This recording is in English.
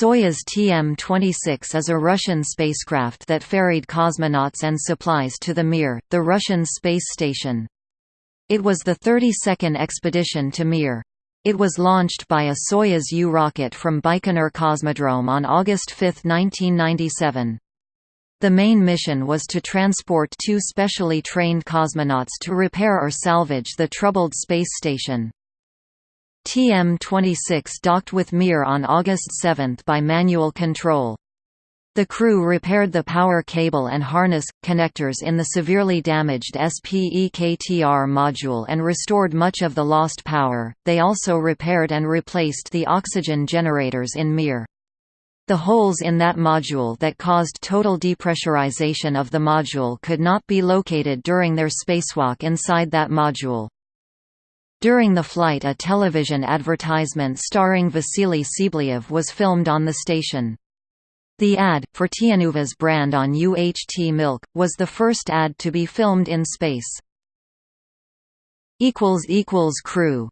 Soyuz TM-26 is a Russian spacecraft that ferried cosmonauts and supplies to the Mir, the Russian space station. It was the 32nd expedition to Mir. It was launched by a Soyuz U rocket from Baikonur Cosmodrome on August 5, 1997. The main mission was to transport two specially trained cosmonauts to repair or salvage the troubled space station. TM-26 docked with Mir on August 7 by manual control. The crew repaired the power cable and harness, connectors in the severely damaged SPEKTR module and restored much of the lost power, they also repaired and replaced the oxygen generators in Mir. The holes in that module that caused total depressurization of the module could not be located during their spacewalk inside that module. During the flight a television advertisement starring Vasily Tsibliyev was filmed on the station. The ad, for Tnuva's brand on UHT milk, was the first ad to be filmed in space. Crew